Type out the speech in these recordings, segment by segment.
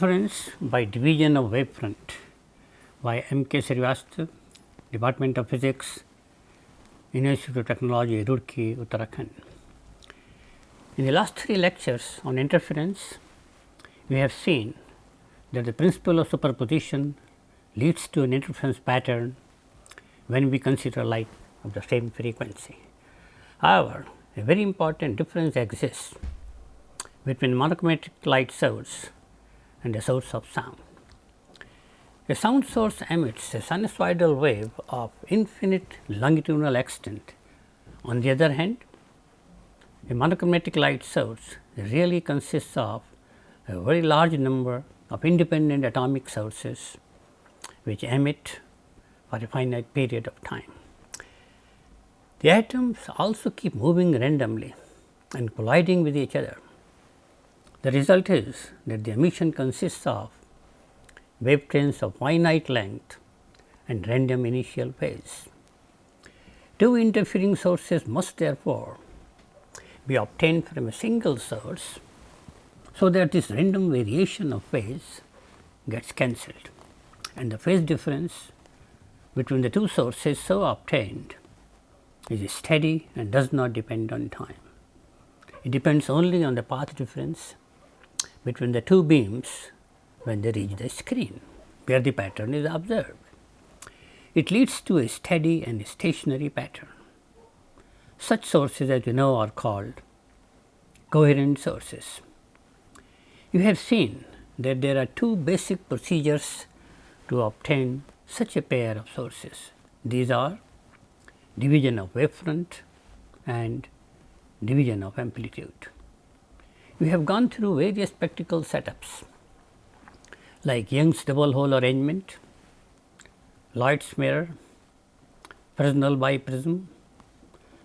Interference by division of wavefront by M. K. Srivastava, Department of Physics, Institute of Technology, Roorkee, Uttarakhand. In the last three lectures on interference, we have seen that the principle of superposition leads to an interference pattern when we consider light of the same frequency. However, a very important difference exists between monochromatic light source and a source of sound. A sound source emits a sinusoidal wave of infinite longitudinal extent. On the other hand, a monochromatic light source really consists of a very large number of independent atomic sources which emit for a finite period of time. The atoms also keep moving randomly and colliding with each other. The result is that the emission consists of wave trains of finite length and random initial phase. Two interfering sources must therefore be obtained from a single source, so that this random variation of phase gets cancelled and the phase difference between the two sources so obtained is steady and does not depend on time. It depends only on the path difference between the two beams when they reach the screen where the pattern is observed. It leads to a steady and stationary pattern. Such sources as you know are called coherent sources. You have seen that there are two basic procedures to obtain such a pair of sources. These are division of wavefront and division of amplitude. We have gone through various spectacle setups like Young's double hole arrangement, Lloyd's mirror, Fresnel biprism,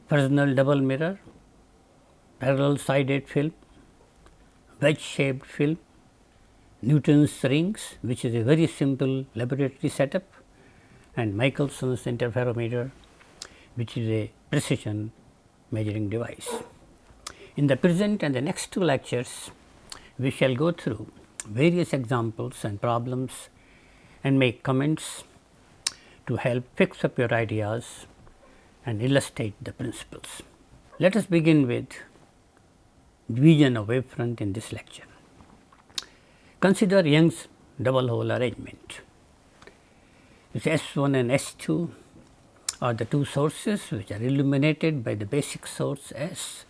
Fresnel double mirror, parallel sided film, wedge shaped film, Newton's rings which is a very simple laboratory setup and Michelson's interferometer which is a precision measuring device. In the present and the next two lectures, we shall go through various examples and problems and make comments to help fix up your ideas and illustrate the principles. Let us begin with division of wavefront in this lecture. Consider Young's double hole arrangement. This S 1 and S 2 are the two sources which are illuminated by the basic source S.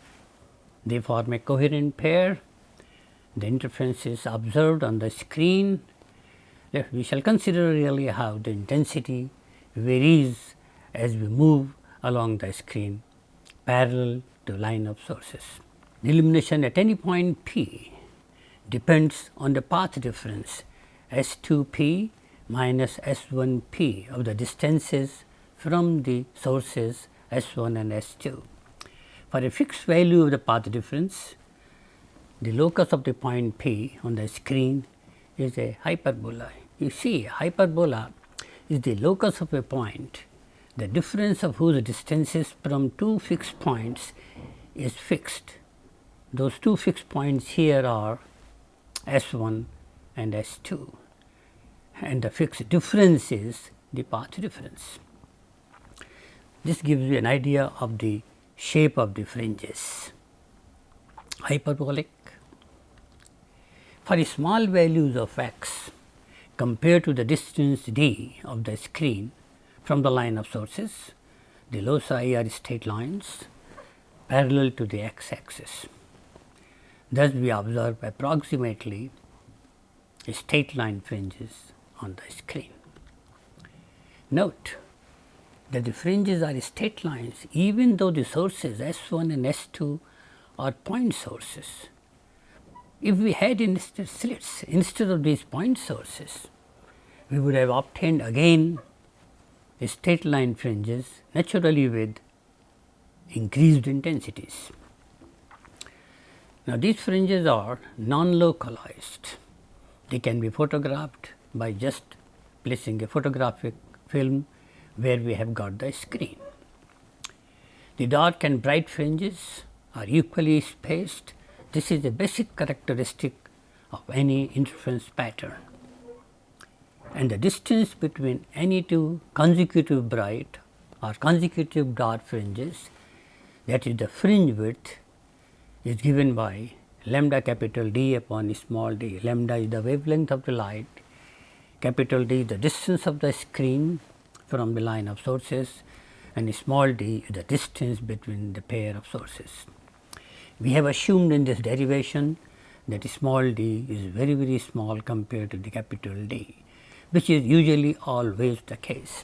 They form a coherent pair the interference is observed on the screen. We shall consider really how the intensity varies as we move along the screen parallel to line of sources. The illumination at any point p depends on the path difference S 2 p minus S 1 p of the distances from the sources S 1 and S 2. For a fixed value of the path difference, the locus of the point P on the screen is a hyperbola. You see hyperbola is the locus of a point, the difference of whose distances from two fixed points is fixed. Those two fixed points here are S 1 and S 2 and the fixed difference is the path difference. This gives you an idea of the shape of the fringes. Hyperbolic for small values of x compared to the distance d of the screen from the line of sources, the loci are straight lines parallel to the x axis. Thus, we observe approximately straight line fringes on the screen. Note that the fringes are straight lines even though the sources S 1 and S 2 are point sources if we had instead slits instead of these point sources, we would have obtained again straight line fringes naturally with increased intensities. Now, these fringes are non-localized. They can be photographed by just placing a photographic film where we have got the screen. The dark and bright fringes are equally spaced this is a basic characteristic of any interference pattern and the distance between any two consecutive bright or consecutive dark fringes that is the fringe width is given by lambda capital D upon small d. Lambda is the wavelength of the light, capital D is the distance of the screen from the line of sources and small d is the distance between the pair of sources. We have assumed in this derivation that small d is very very small compared to the capital D, which is usually always the case.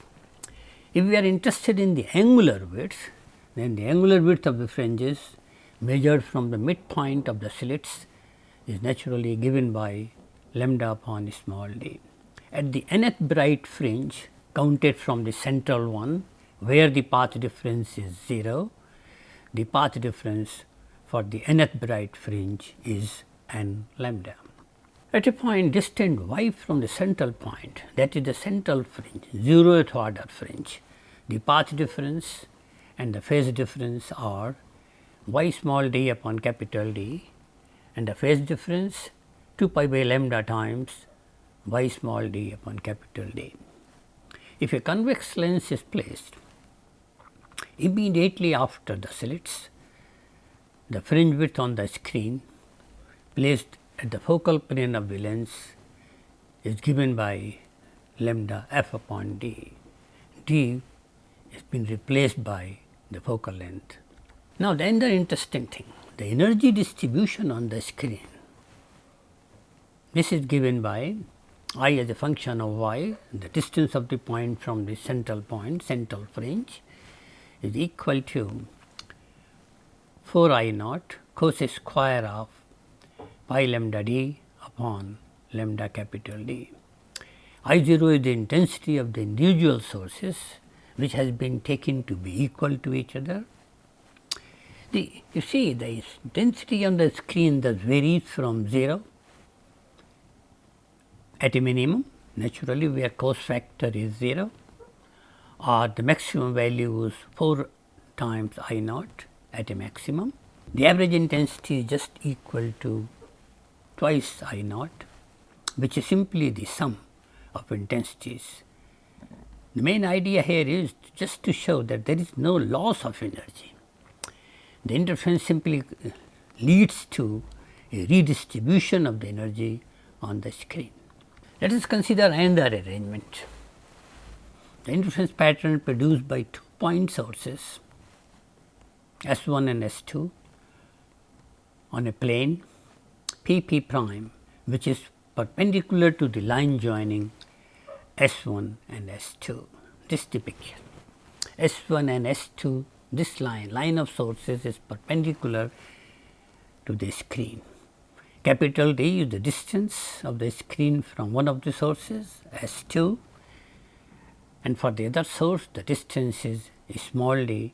If we are interested in the angular width, then the angular width of the fringes measured from the midpoint of the slits is naturally given by lambda upon small d. At the nth bright fringe counted from the central one where the path difference is 0, the path difference for the nth bright fringe is n lambda. At a point distant y from the central point that is the central fringe 0th order fringe, the path difference and the phase difference are y small d upon capital D and the phase difference 2 pi by lambda times y small d upon capital D. If a convex lens is placed immediately after the slits, the fringe width on the screen placed at the focal plane of the lens is given by lambda f upon d. d has been replaced by the focal length now, the interesting thing the energy distribution on the screen this is given by i as a function of y the distance of the point from the central point central fringe is equal to 4 i naught cos square of pi lambda d upon lambda capital D. I 0 is the intensity of the individual sources which has been taken to be equal to each other the, you see the intensity on the screen that varies from 0 at a minimum naturally where cos factor is 0 or the maximum value is 4 times I naught at a maximum. The average intensity is just equal to twice I naught which is simply the sum of intensities. The main idea here is just to show that there is no loss of energy the interference simply uh, leads to a redistribution of the energy on the screen. Let us consider another arrangement. The interference pattern produced by two point sources S 1 and S 2 on a plane P P prime which is perpendicular to the line joining S 1 and S 2. This picture. S 1 and S 2 this line, line of sources is perpendicular to the screen. Capital D is the distance of the screen from one of the sources S 2 and for the other source the distance is small d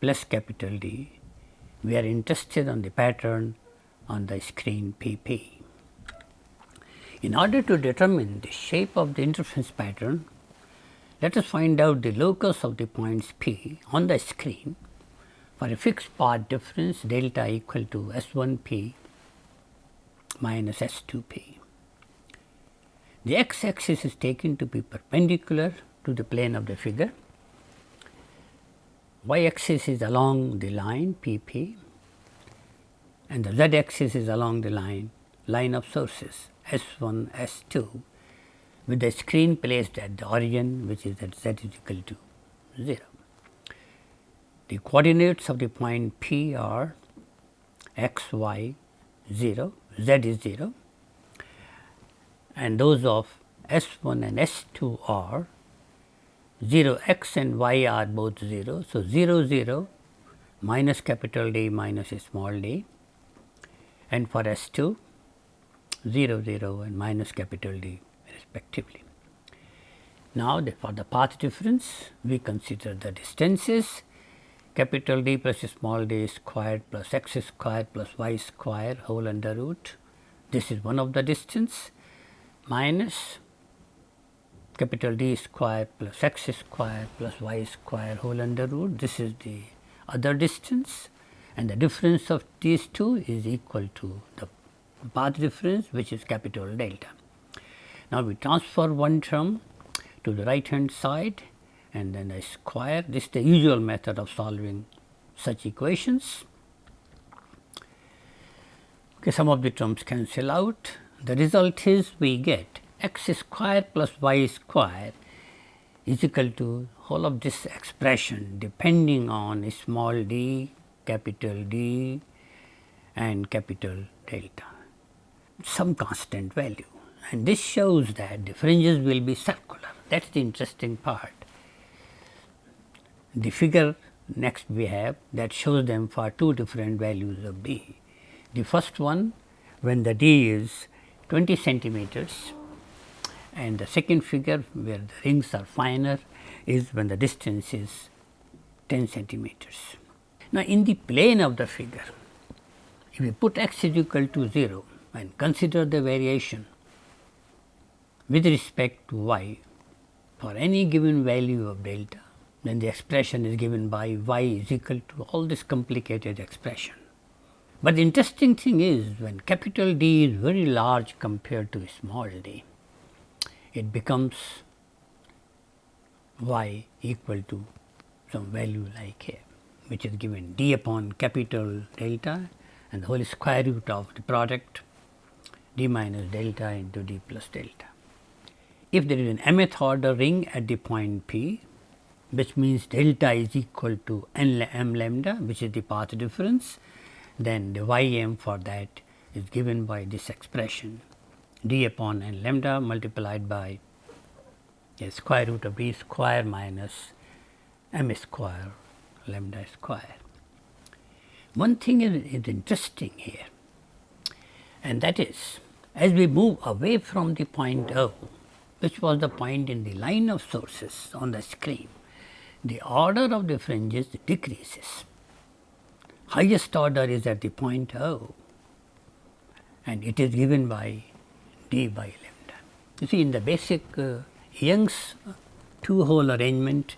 plus capital D. We are interested on the pattern on the screen P P. In order to determine the shape of the interference pattern, let us find out the locus of the points P on the screen for a fixed path difference delta equal to S 1 P minus S 2 P. The x axis is taken to be perpendicular to the plane of the figure, y axis is along the line P P and the z axis is along the line line of sources S 1 S 2 with the screen placed at the origin which is at z is equal to 0. The coordinates of the point P are x, y 0, z is 0 and those of S 1 and S 2 are 0 x and y are both 0. So, 0 0 minus capital D minus small d and for S 2 0 0 and minus capital D respectively. Now, the, for the path difference we consider the distances capital D plus small d squared plus x squared plus y square whole under root. This is one of the distance minus capital D square plus x square plus y square whole under root. This is the other distance and the difference of these two is equal to the path difference which is capital delta. Now, we transfer one term to the right hand side and then I square this is the usual method of solving such equations. Okay, some of the terms cancel out. The result is we get x square plus y square is equal to whole of this expression depending on small d, capital D and capital delta, some constant value. And this shows that the fringes will be circular. That is the interesting part. The figure next we have that shows them for two different values of d. The first one when the d is 20 centimeters and the second figure where the rings are finer is when the distance is 10 centimeters. Now, in the plane of the figure if we put x is equal to 0 and consider the variation with respect to y for any given value of delta, then the expression is given by y is equal to all this complicated expression. But the interesting thing is when capital D is very large compared to small d, it becomes y equal to some value like here which is given d upon capital delta and the whole square root of the product d minus delta into d plus delta. If there is an mth order ring at the point P which means delta is equal to n m lambda which is the path difference then the y m for that is given by this expression d upon n lambda multiplied by a square root of d square minus m square lambda square. One thing is, is interesting here and that is as we move away from the point O which was the point in the line of sources on the screen, the order of the fringes decreases. Highest order is at the point O and it is given by d by lambda. You see in the basic uh, Young's two hole arrangement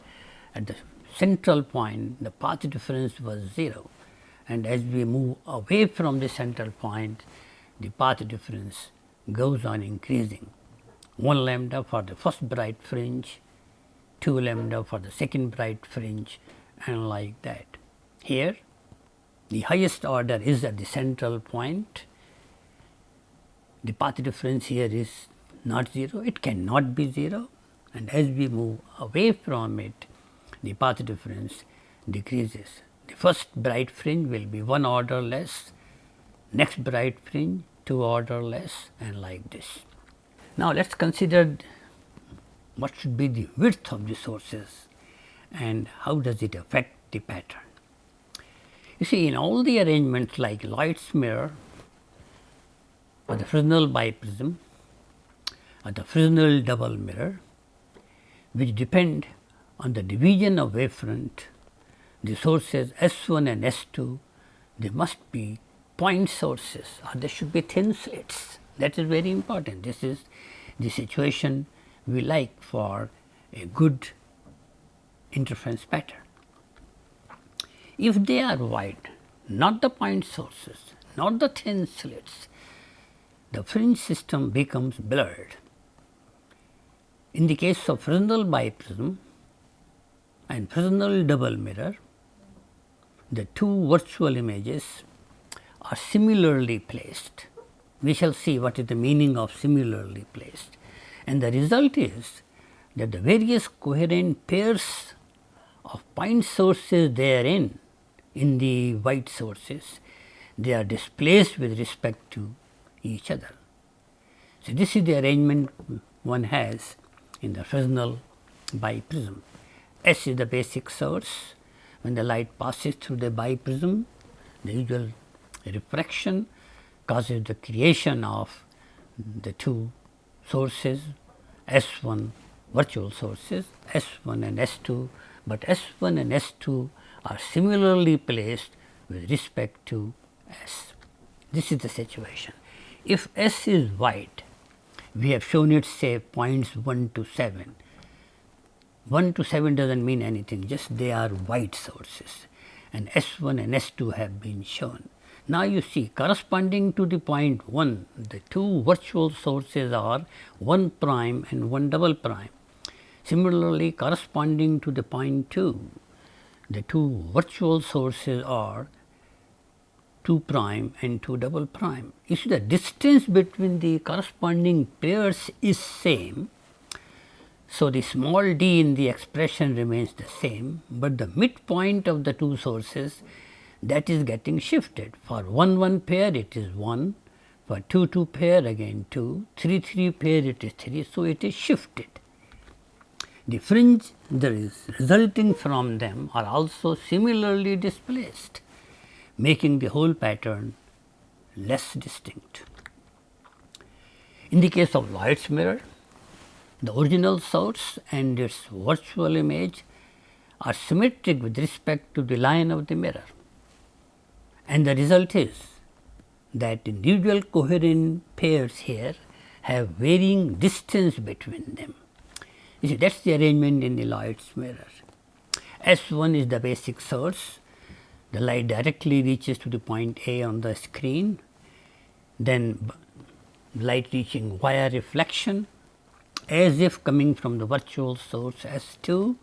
at the central point the path difference was 0 and as we move away from the central point the path difference goes on increasing 1 lambda for the first bright fringe, 2 lambda for the second bright fringe and like that. Here the highest order is at the central point, the path difference here is not 0, it cannot be 0 and as we move away from it the path difference decreases. The first bright fringe will be 1 order less, next bright fringe 2 order less and like this. Now, let us consider what should be the width of the sources and how does it affect the pattern. You see in all the arrangements like Lloyd's mirror or the Fresnel biprism or the Fresnel double mirror which depend on the division of wavefront, the sources S 1 and S 2 they must be point sources or they should be thin slits that is very important. This is the situation we like for a good interference pattern. If they are wide, not the point sources, not the thin slits, the fringe system becomes blurred. In the case of Fresnel biprism and Fresnel double mirror, the two virtual images are similarly placed we shall see what is the meaning of similarly placed. And the result is that the various coherent pairs of point sources therein in the white sources, they are displaced with respect to each other. So, this is the arrangement one has in the Fresnel biprism. S is the basic source. When the light passes through the biprism, the usual refraction causes the creation of the two sources S 1 virtual sources S 1 and S 2, but S 1 and S 2 are similarly placed with respect to S. This is the situation. If S is white, we have shown it say points 1 to 7. 1 to 7 does not mean anything, just they are white sources and S 1 and S 2 have been shown. Now, you see corresponding to the point 1, the two virtual sources are 1 prime and 1 double prime. Similarly, corresponding to the point 2, the two virtual sources are 2 prime and 2 double prime. You see the distance between the corresponding pairs is same. So, the small d in the expression remains the same, but the midpoint of the two sources that is getting shifted. For 1 1 pair it is 1, for 2 2 pair again 2, 3 3 pair it is 3. So, it is shifted. The fringe that is resulting from them are also similarly displaced, making the whole pattern less distinct. In the case of Lloyd's mirror, the original source and its virtual image are symmetric with respect to the line of the mirror and the result is that individual coherent pairs here have varying distance between them. You see that is the arrangement in the Lloyd's mirror. S 1 is the basic source, the light directly reaches to the point A on the screen, then light reaching via reflection as if coming from the virtual source S 2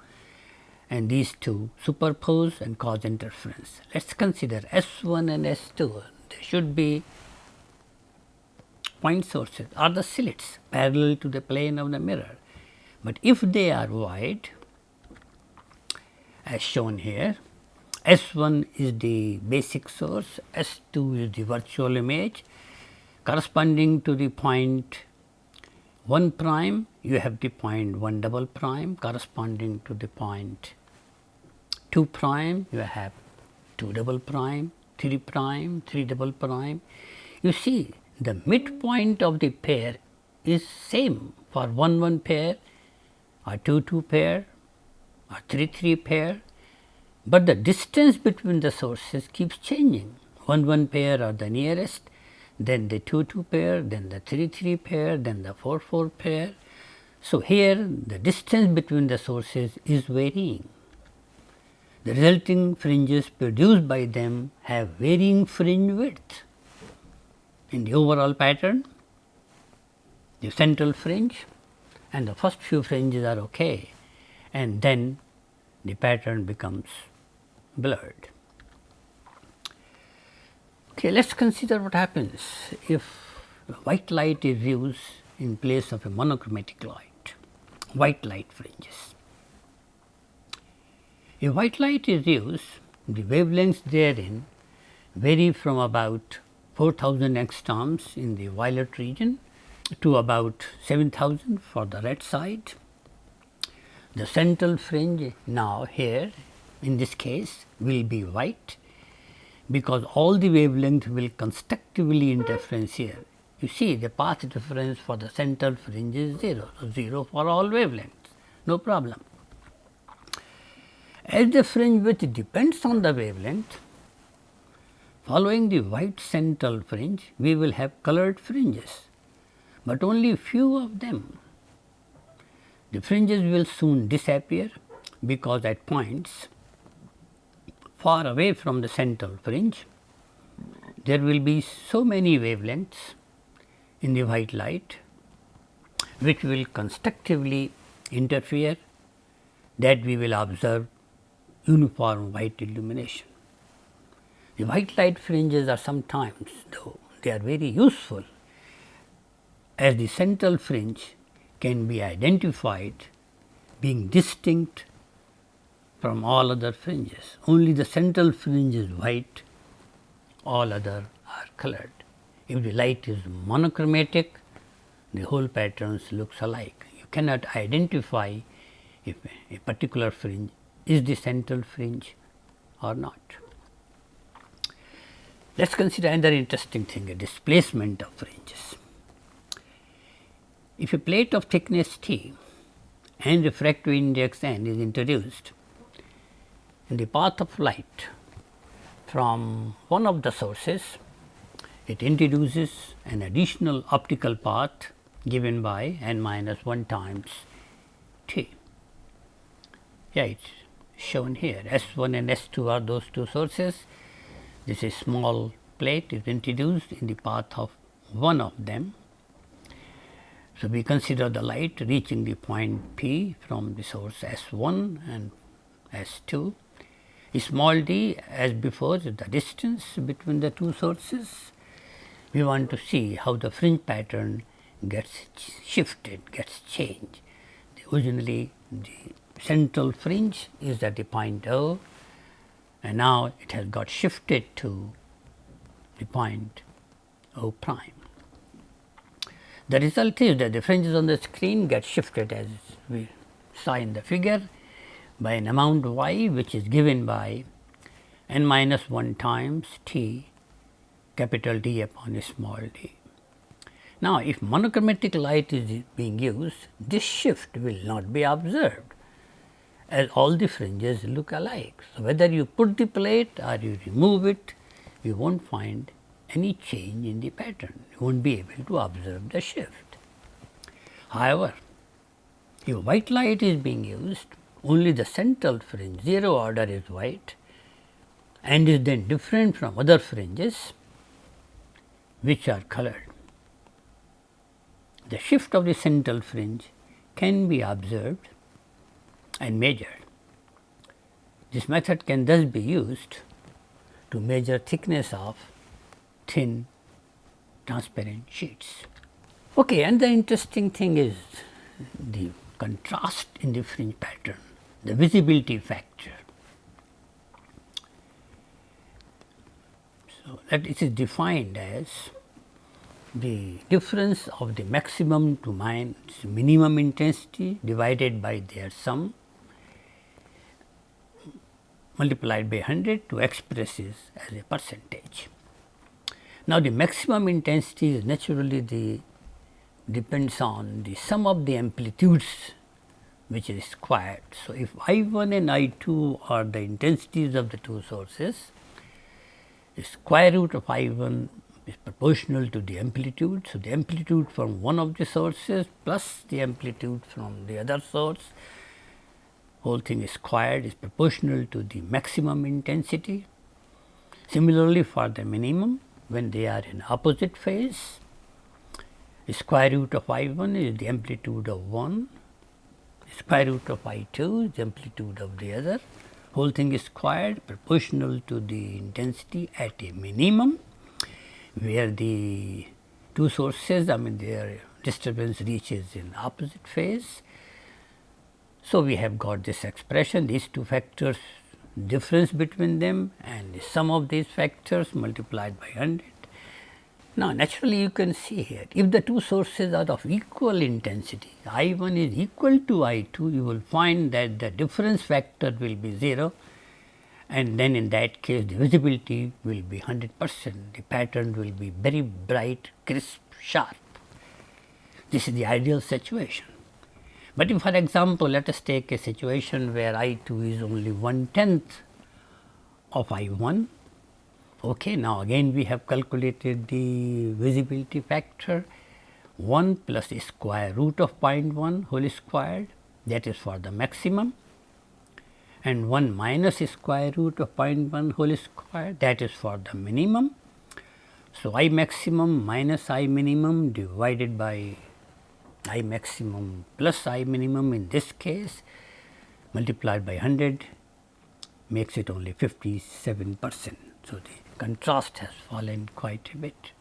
and these two superpose and cause interference. Let us consider S 1 and S 2 they should be point sources. Or the slits parallel to the plane of the mirror, but if they are wide as shown here S 1 is the basic source, S 2 is the virtual image. Corresponding to the point 1 prime you have the point 1 double prime. Corresponding to the point 2 prime you have 2 double prime 3 prime 3 double prime you see the midpoint of the pair is same for 1 1 pair or 2 2 pair or 3 3 pair, but the distance between the sources keeps changing 1 1 pair are the nearest then the 2 2 pair, then the 3 3 pair, then the 4 4 pair. So, here the distance between the sources is varying. The resulting fringes produced by them have varying fringe width. In the overall pattern, the central fringe and the first few fringes are okay and then the pattern becomes blurred. Okay, let us consider what happens if white light is used in place of a monochromatic light, white light fringes. If white light is used, the wavelengths therein vary from about 4000 angstroms in the violet region to about 7000 for the red side. The central fringe now here in this case will be white because all the wavelength will constructively interference here. You see the path difference for the central fringe is 0, so 0 for all wavelengths, no problem. As the fringe width depends on the wavelength, following the white central fringe, we will have colored fringes, but only few of them. The fringes will soon disappear because at points far away from the central fringe, there will be so many wavelengths in the white light which will constructively interfere that we will observe uniform white illumination. The white light fringes are sometimes though they are very useful as the central fringe can be identified being distinct from all other fringes. Only the central fringe is white, all other are colored. If the light is monochromatic, the whole patterns looks alike. You cannot identify if a particular fringe is the central fringe or not. Let us consider another interesting thing a displacement of fringes. If a plate of thickness t and refractive index n is introduced, in the path of light from one of the sources, it introduces an additional optical path given by n minus 1 times t. Yeah, it is shown here S 1 and S 2 are those two sources. This is small plate is introduced in the path of one of them. So, we consider the light reaching the point P from the source S 1 and S 2. Small d as before the distance between the two sources. We want to see how the fringe pattern gets shifted, gets changed. Originally the central fringe is at the point O and now it has got shifted to the point O prime. The result is that the fringes on the screen get shifted as we saw in the figure by an amount y which is given by n minus 1 times t capital D upon small d. Now, if monochromatic light is being used, this shift will not be observed as all the fringes look alike. So, whether you put the plate or you remove it, you will not find any change in the pattern, you will not be able to observe the shift. However, if white light is being used, only the central fringe 0 order is white and is then different from other fringes which are colored. The shift of the central fringe can be observed and measured. This method can thus be used to measure thickness of thin transparent sheets. Okay, and the interesting thing is the contrast in the fringe pattern, the visibility factor. So, that it is defined as the difference of the maximum to minus minimum intensity divided by their sum multiplied by 100 to express this as a percentage. Now, the maximum intensity is naturally the depends on the sum of the amplitudes which is squared. So, if I 1 and I 2 are the intensities of the two sources, the square root of I 1 is proportional to the amplitude. So, the amplitude from one of the sources plus the amplitude from the other source whole thing is squared is proportional to the maximum intensity. Similarly, for the minimum when they are in opposite phase, square root of I 1 is the amplitude of one, square root of I 2 is the amplitude of the other, whole thing is squared proportional to the intensity at a minimum, where the two sources I mean their disturbance reaches in opposite phase so, we have got this expression these two factors difference between them and the sum of these factors multiplied by 100. Now, naturally you can see here if the two sources are of equal intensity I 1 is equal to I 2 you will find that the difference factor will be 0 and then in that case the visibility will be 100 percent the pattern will be very bright crisp sharp. This is the ideal situation. But if for example, let us take a situation where I 2 is only one tenth of I 1. Okay, now again we have calculated the visibility factor 1 plus square root of 0.1 whole squared that is for the maximum and 1 minus square root of 0.1 whole square that is for the minimum. So, I maximum minus I minimum divided by I maximum plus I minimum in this case multiplied by 100 makes it only 57 percent. So, the contrast has fallen quite a bit.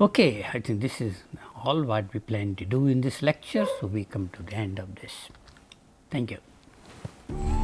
Okay, I think this is all what we plan to do in this lecture. So, we come to the end of this. Thank you.